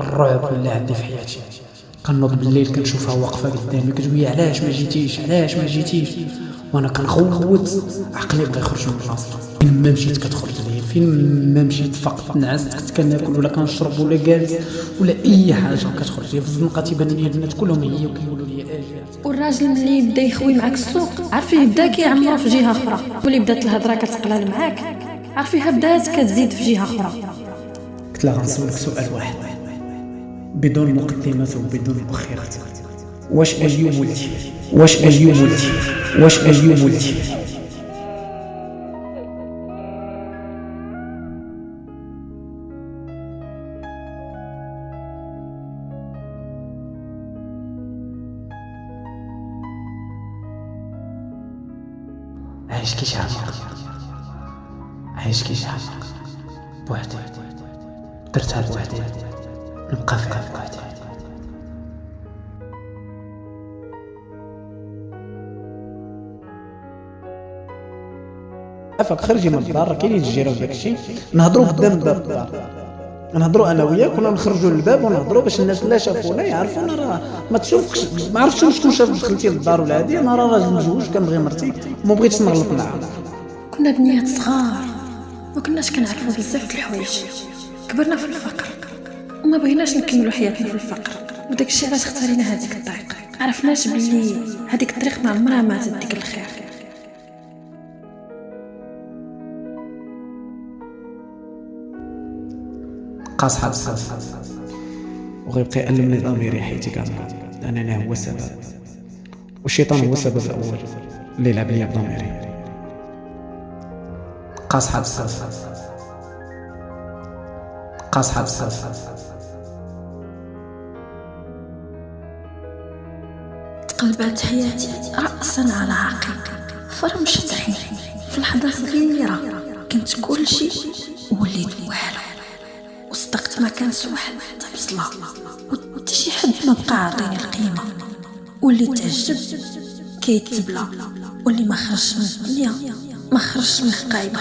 الرعب ولا عندي في حياتي. كنوض بالليل كنشوفها واقفة قدامي كتقول علاش ما جيتيش؟ علاش ما جيتيش؟ وأنا كنخوت عقلي بغى يخرج من بلاصتو فين ما مشيت كتخرج ليا فين ما مشيت فقط نعست كنت كناكل ولا كنشرب ولا جالس ولا أي حاجة كتخرج ليا. في الزنقه تيبان لي البنات كلهم هي وكيقولوا لي أجي والراجل ملي يبدا يخوي معاك السوق عارفيه يبدا كيعمرو في جهة أخرى. ملي بدات الهضرة كتقلال معاك عارفيها بدات كتزيد في جهة أخرى. قلت لها غنسولك سؤال واحد. بدون مقدمات وبدون مؤخرات واش ايوب ولدي واش ايوب ولدي واش ايوب ولدي عايش كي شعبك. عايش كي شعبك. بوحدي درتها بوحدي نبقى فيها بوحدي عفاك خرجي من الدار كاينين الجيران وداك الشيء. نهضروا قدام باب الدار نهضروا أنا وياك كنا نخرجوا للباب ونهضروا باش الناس لا شافونا يعرفونا راه ما تشوفكش ما عرفتش شكون شاف دخلتي للدار ولا هادي. أنا راه راجل مزوج كنبغي مرتي وما بغيتش نغلط معاها كنا بنيات صغار ما كناش كنعرفوا بزاف د الحوايج. كبرنا في الفقر. وما بغيناش نكملوا حياتنا في الفقر. وداك الشيء علاش اختارينا هذيك الطريق عرفناش بلي هذيك الطريق ما عمرها ما تديك الخير. قاص حد الصاص وغيبقى يألم لي ضميري حياتي كاملة لأنني هو السبب. والشيطان هو السبب الأول. اللي يلعب لي بضميري قاص حد الصاص قاص تقلبات حياتي رأسا على عقب. فرمشت عيني في لحظة صغيرة كنت كل شيء وليت والو وصدقت ما كان واحد تبصلة وحتى شي حد ما بقى عاطيني القيمة. واللي تعجب كيتبلى. واللي ما خرجش من الدنيا ما خرجش من القايبة